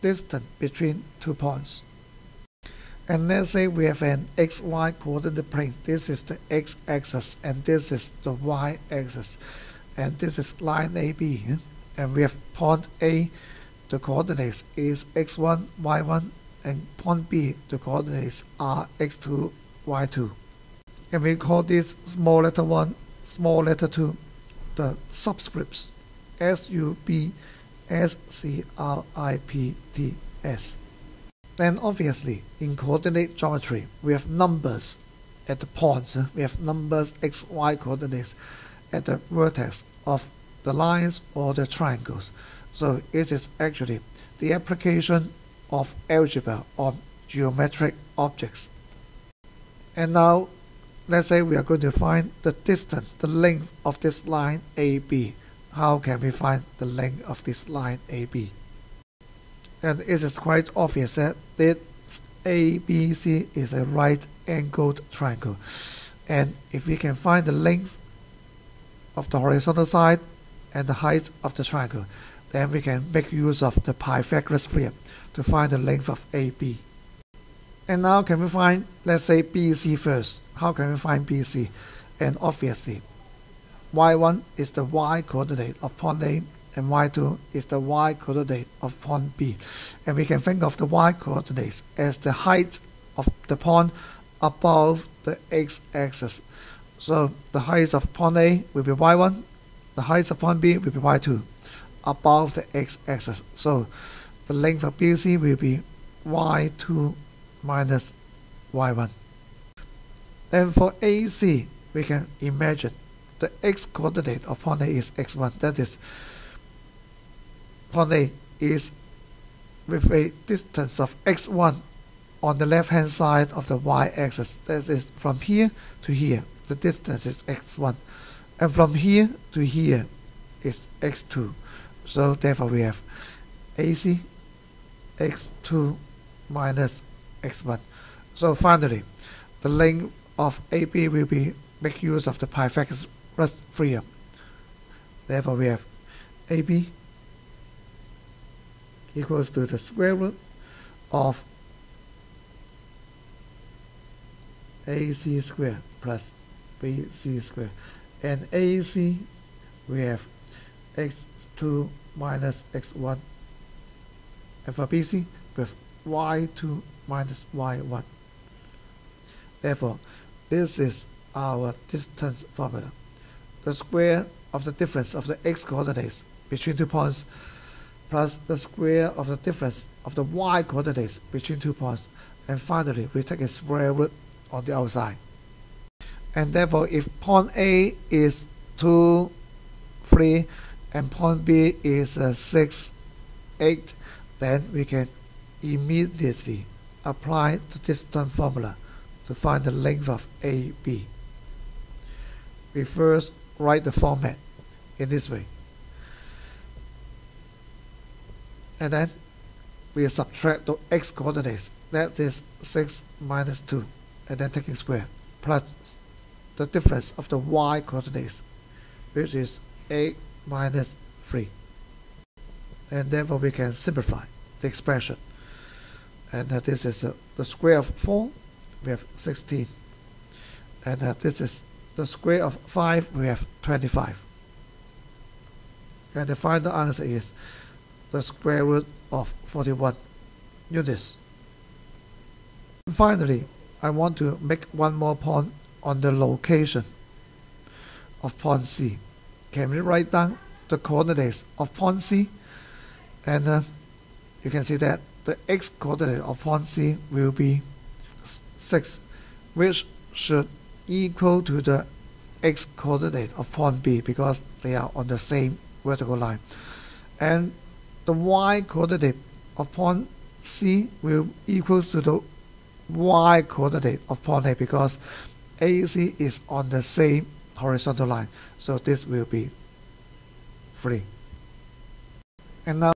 distance between two points. And let's say we have an xy coordinate plane. This is the x-axis and this is the y-axis. And this is line AB. And we have point A, the coordinates is x1, y1, and point B, the coordinates are x2, y2. And we call this small letter 1, small letter 2, the subscripts, S, U, B, S, C, R, I, P, T, S. Then obviously, in coordinate geometry, we have numbers at the points. We have numbers x, y coordinates at the vertex of the lines or the triangles. So it is actually the application of algebra on geometric objects. And now, let's say we are going to find the distance, the length of this line AB. How can we find the length of this line AB? And it is quite obvious that this ABC is a right angled triangle. And if we can find the length of the horizontal side and the height of the triangle, then we can make use of the Pythagoras theorem to find the length of AB. And now can we find, let's say BC first. How can we find BC? And obviously, y1 is the y coordinate of point A and y2 is the y coordinate of point B. And we can think of the y coordinates as the height of the point above the x-axis. So the height of point A will be y1, the height of point B will be y2 above the x-axis. So the length of BC will be y2 minus y1. And for AC, we can imagine the x-coordinate of point A is x1. That is, point A is with a distance of x1 on the left-hand side of the y-axis. That is from here to here. The distance is x1. And from here to here is x2. So therefore we have AC x2 minus x1. So finally, the length of AB will be make use of the Pythagoras theorem. Therefore we have AB equals to the square root of AC square plus BC square. And AC we have x2 minus x1 and for BC with y2 minus y1. Therefore, this is our distance formula. The square of the difference of the x coordinates between two points plus the square of the difference of the y coordinates between two points. And finally, we take a square root on the outside. And therefore, if point A is 2, 3, and point B is uh, 6, 8, then we can immediately apply the distance formula to find the length of AB. We first write the format in this way. And then we subtract the x coordinates, that is 6 minus 2, and then taking square, plus the difference of the y coordinates, which is 8 minus 3. And therefore we can simplify the expression. And that this is uh, the square of 4, we have 16. And that this is the square of 5, we have 25. And the final answer is the square root of 41 units. Finally, I want to make one more point on the location of point C. Can we write down the coordinates of point C? And uh, you can see that the x coordinate of point C will be 6, which should equal to the x coordinate of point B because they are on the same vertical line. And the y coordinate of point C will equal to the y coordinate of point A because AC is on the same horizontal line. So this will be 3. And now